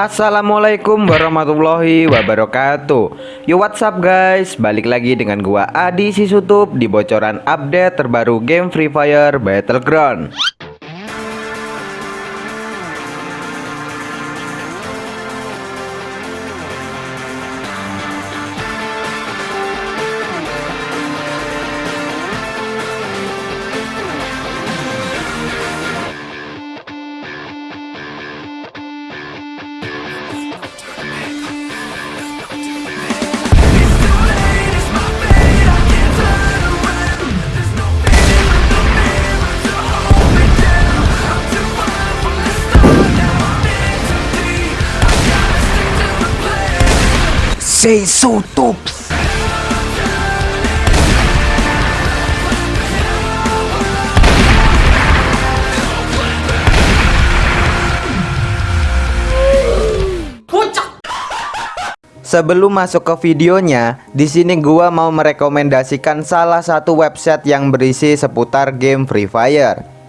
Assalamualaikum warahmatullahi wabarakatuh. Yo what's up guys? Balik lagi dengan gua Adi Sisutup Di bocoran update terbaru game Free Fire Battleground Say so tops Sebelum masuk ke videonya, di sini gua mau merekomendasikan salah satu website yang berisi seputar game Free Fire.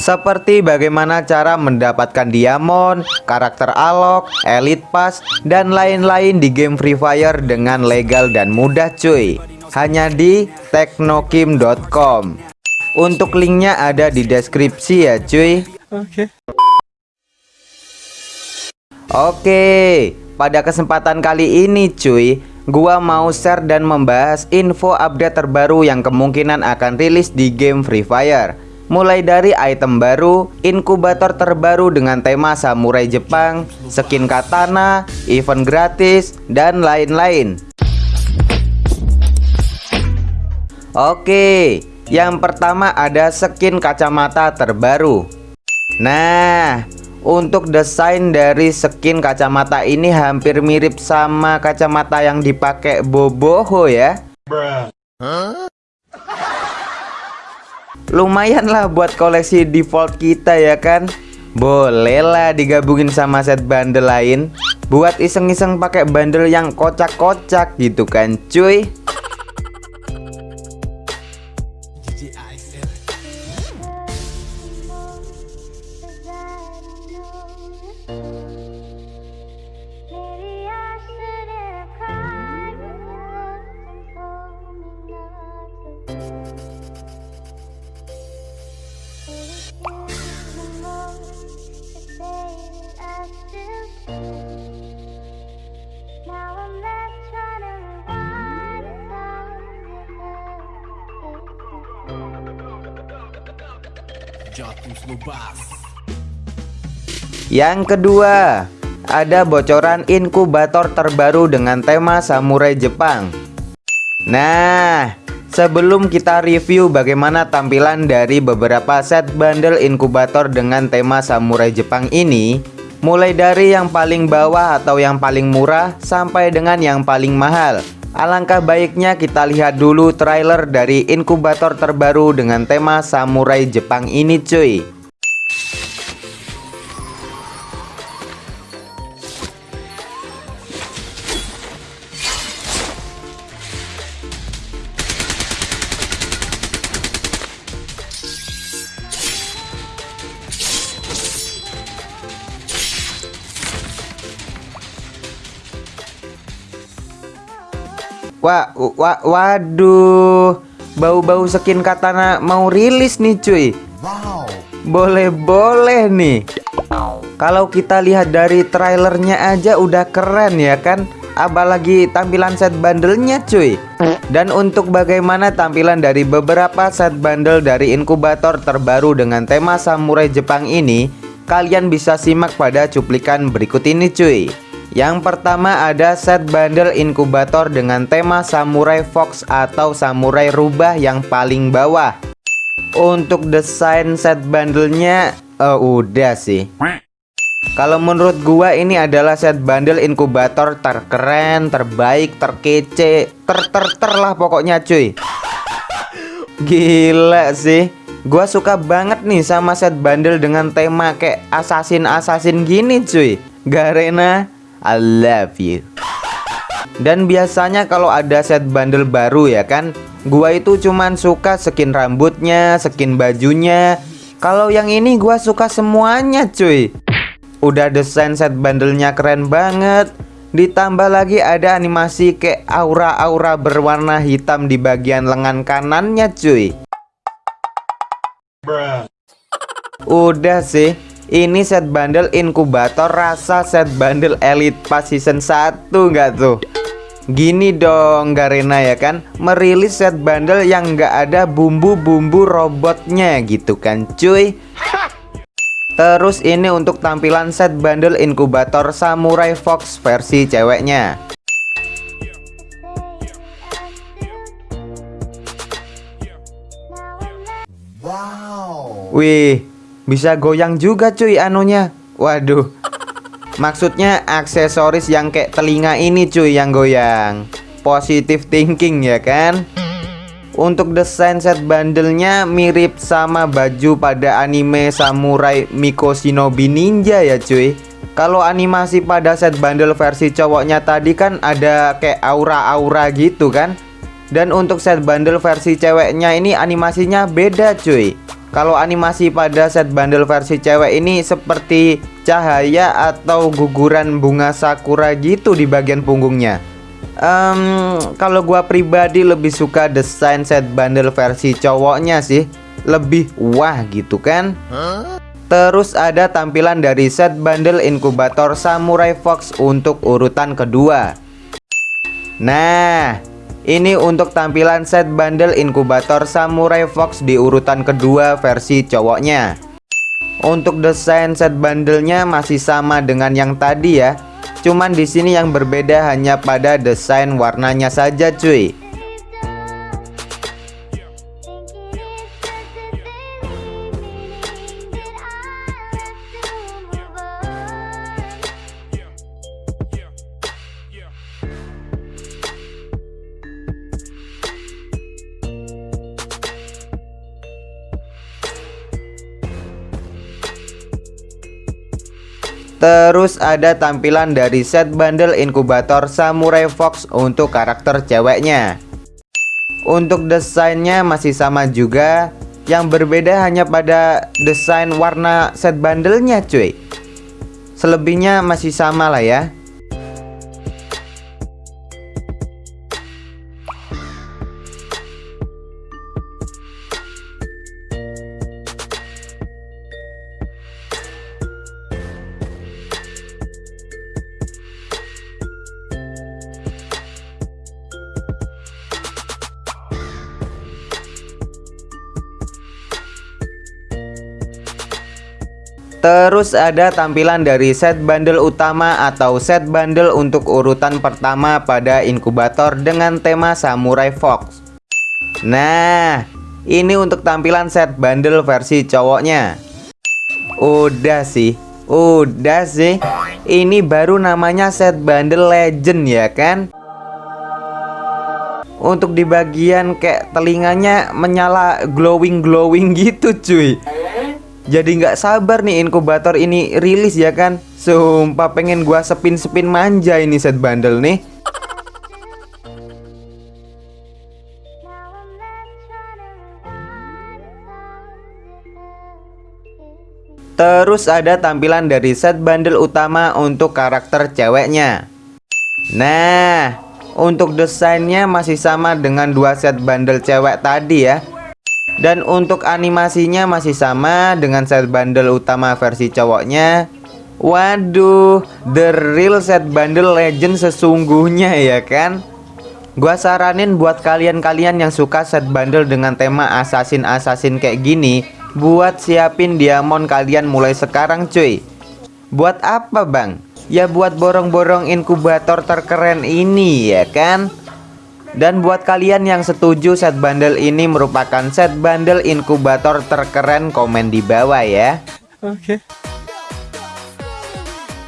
Seperti bagaimana cara mendapatkan diamond, karakter alok, elite pass, dan lain-lain di game Free Fire dengan legal dan mudah cuy. Hanya di teknokim.com. Untuk linknya ada di deskripsi ya cuy. Oke. Oke, pada kesempatan kali ini cuy, gua mau share dan membahas info update terbaru yang kemungkinan akan rilis di game Free Fire. Mulai dari item baru, inkubator terbaru dengan tema samurai Jepang, skin katana, event gratis, dan lain-lain. Oke, yang pertama ada skin kacamata terbaru. Nah, untuk desain dari skin kacamata ini hampir mirip sama kacamata yang dipakai Boboho ya. Lumayan lah buat koleksi default kita ya kan. Boleh lah digabungin sama set bundle lain buat iseng-iseng pakai bundle yang kocak-kocak gitu kan cuy. Yang kedua, ada bocoran inkubator terbaru dengan tema samurai Jepang. Nah, sebelum kita review bagaimana tampilan dari beberapa set bundle inkubator dengan tema samurai Jepang ini, mulai dari yang paling bawah atau yang paling murah sampai dengan yang paling mahal. Alangkah baiknya kita lihat dulu trailer dari inkubator terbaru dengan tema samurai Jepang ini cuy Wah, wa, waduh Bau-bau skin katana mau rilis nih cuy. Wow. Boleh-boleh nih. Kalau kita lihat dari trailernya aja udah keren ya kan? Apalagi tampilan set bandelnya cuy. Dan untuk bagaimana tampilan dari beberapa set bundle dari inkubator terbaru dengan tema samurai Jepang ini Kalian bisa simak pada cuplikan berikut ini cuy yang pertama ada set bundle inkubator dengan tema Samurai Fox atau Samurai Rubah yang paling bawah. Untuk desain set bundlenya uh, udah sih. Kalau menurut gua ini adalah set bundle inkubator terkeren, terbaik, terkece, ter ter ter lah pokoknya cuy. Gila sih. Gua suka banget nih sama set bundle dengan tema kayak assassin-assassin gini cuy. Garena I love you. Dan biasanya kalau ada set bundle baru ya kan Gua itu cuman suka skin rambutnya, skin bajunya. Kalau yang ini gua suka semuanya cuy. Udah desain set bandelnya keren banget. Ditambah lagi ada animasi kayak aura-aura berwarna hitam di bagian lengan kanannya cuy. Udah sih Ini set bundle inkubator rasa set bundle elite pas season 1 nggak tuh? Gini dong Garena ya kan? Merilis set bundle yang nggak ada bumbu-bumbu robotnya gitu kan cuy. Terus ini untuk tampilan set bundle inkubator Samurai Fox versi ceweknya. Wow. Wih bisa goyang juga cuy anunya. Waduh. Maksudnya aksesoris yang kayak telinga ini cuy yang goyang. Positive thinking ya kan? Untuk desain set bandelnya mirip sama baju pada anime Samurai Miko Shinobi Ninja ya cuy. Kalau animasi pada set bandel versi cowoknya tadi kan ada kayak aura-aura gitu kan? Dan untuk set bandel versi ceweknya ini animasinya beda cuy Kalau animasi pada set bandel versi cewek ini seperti cahaya atau guguran bunga sakura gitu di bagian punggungnya. Um, Kalau gua pribadi lebih suka desain set bundle versi cowoknya sih. Lebih wah gitu kan. Terus ada tampilan dari set bundle inkubator Samurai Fox untuk urutan kedua. Nah ini untuk tampilan set bundle inkubator Samurai Fox di urutan kedua versi cowoknya. Untuk desain set bundlenya masih sama dengan yang tadi ya. Cuman di sini yang berbeda hanya pada desain warnanya saja cuy Terus ada tampilan dari set bundle inkubator Samurai Fox untuk karakter ceweknya. Untuk desainnya masih sama juga. Yang berbeda hanya pada desain warna set bundlenya cuy. Selebihnya masih sama lah ya Terus ada tampilan dari set bundle utama atau set bundle untuk urutan pertama pada inkubator dengan tema Samurai Fox. Nah, ini untuk tampilan set bundle versi cowoknya. Udah sih, udah sih. Ini baru namanya set bundle legend ya kan? Untuk di bagian kayak telinganya menyala glowing-glowing gitu cuy jadi nggak sabar nih inkubator ini rilis ya kan? Sumpah pengen gua sepin-sepin manja ini set bundle nih. Terus ada tampilan dari set bundle utama untuk karakter ceweknya. Nah, untuk desainnya masih sama dengan dua set bundle cewek tadi ya dan untuk animasinya masih sama dengan set bundle utama versi cowoknya. Waduh, the real set bundle legend sesungguhnya ya kan? Gua saranin buat kalian-kalian yang suka set bundle dengan tema assassin-assassin kayak gini Buat siapin diamond kalian mulai sekarang cuy. Buat apa bang? Ya buat borong-borong inkubator terkeren ini ya kan dan buat kalian yang setuju set bundle ini merupakan set bundle inkubator terkeren komen di bawah ya Oke okay.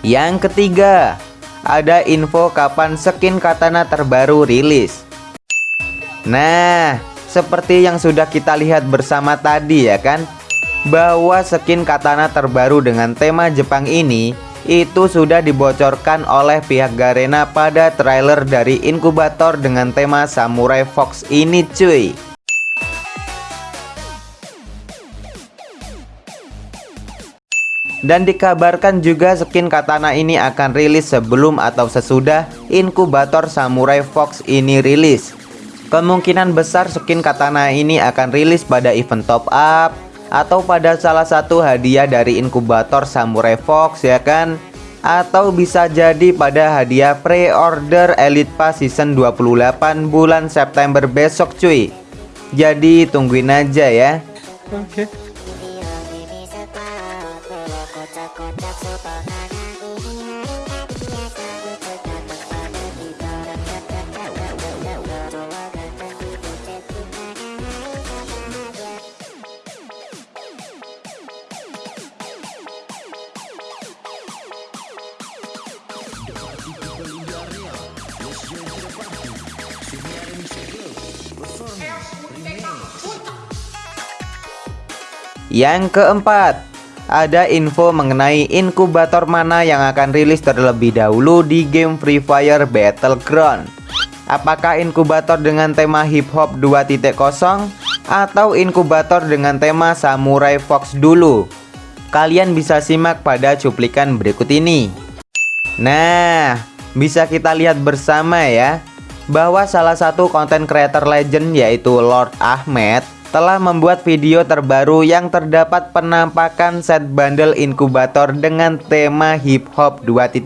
Yang ketiga Ada info kapan skin katana terbaru rilis Nah seperti yang sudah kita lihat bersama tadi ya kan Bahwa skin katana terbaru dengan tema Jepang ini itu sudah dibocorkan oleh pihak Garena pada trailer dari inkubator dengan tema Samurai Fox ini cuy Dan dikabarkan juga skin katana ini akan rilis sebelum atau sesudah inkubator Samurai Fox ini rilis. Kemungkinan besar skin katana ini akan rilis pada event top up atau pada salah satu hadiah dari inkubator Samurai Fox ya kan? Atau bisa jadi pada hadiah pre-order Elite Pass season 28 bulan September besok cuy. Jadi tungguin aja ya. Oke. Okay. Yang keempat, ada info mengenai inkubator mana yang akan rilis terlebih dahulu di game Free Fire Battleground. Apakah inkubator dengan tema hip hop 2.0 atau inkubator dengan tema Samurai Fox dulu? Kalian bisa simak pada cuplikan berikut ini. Nah, bisa kita lihat bersama ya bahwa salah satu konten creator legend yaitu Lord Ahmed telah membuat video terbaru yang terdapat penampakan set bundle inkubator dengan tema hip hop 2.0.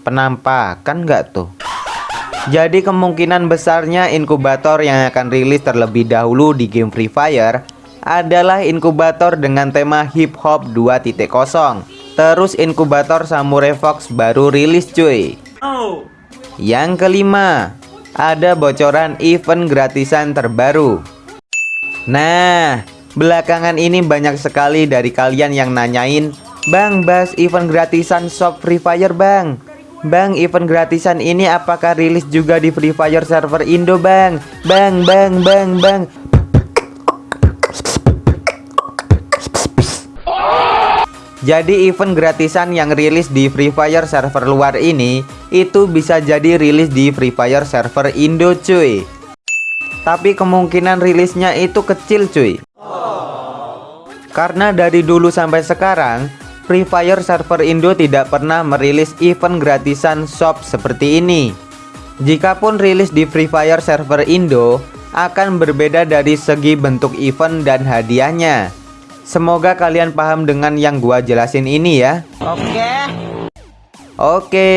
Penampakan nggak tuh? Jadi kemungkinan besarnya inkubator yang akan rilis terlebih dahulu di game Free Fire adalah inkubator dengan tema hip hop 2.0. Terus inkubator Samurai Fox baru rilis cuy. Yang kelima, ada bocoran event gratisan terbaru. Nah, belakangan ini banyak sekali dari kalian yang nanyain, "Bang, bahas event gratisan shop Free Fire, Bang." Bang, event gratisan ini apakah rilis juga di Free Fire server Indo, Bang? Bang, bang, bang, bang. Jadi event gratisan yang rilis di Free Fire server luar ini Itu bisa jadi rilis di Free Fire server Indo cuy. Tapi kemungkinan rilisnya itu kecil cuy. Karena dari dulu sampai sekarang Free Fire server Indo tidak pernah merilis event gratisan shop seperti ini. Jikapun rilis di Free Fire server Indo Akan berbeda dari segi bentuk event dan hadiahnya Semoga kalian paham dengan yang gua jelasin ini ya. Oke. Oke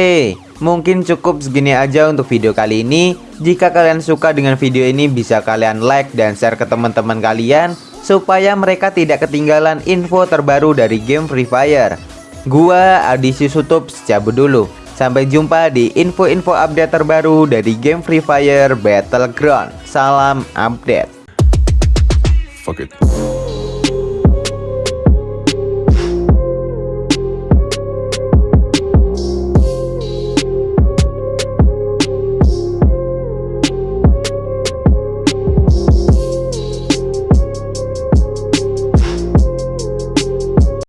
Mungkin cukup segini aja untuk video kali ini. Jika kalian suka dengan video ini bisa kalian like dan share ke teman-teman kalian Supaya mereka tidak ketinggalan info terbaru dari game Free Fire. Gua Adi Sutup cabut dulu. Sampai jumpa di info-info update terbaru dari game Free Fire Battleground. Salam update. Fuck it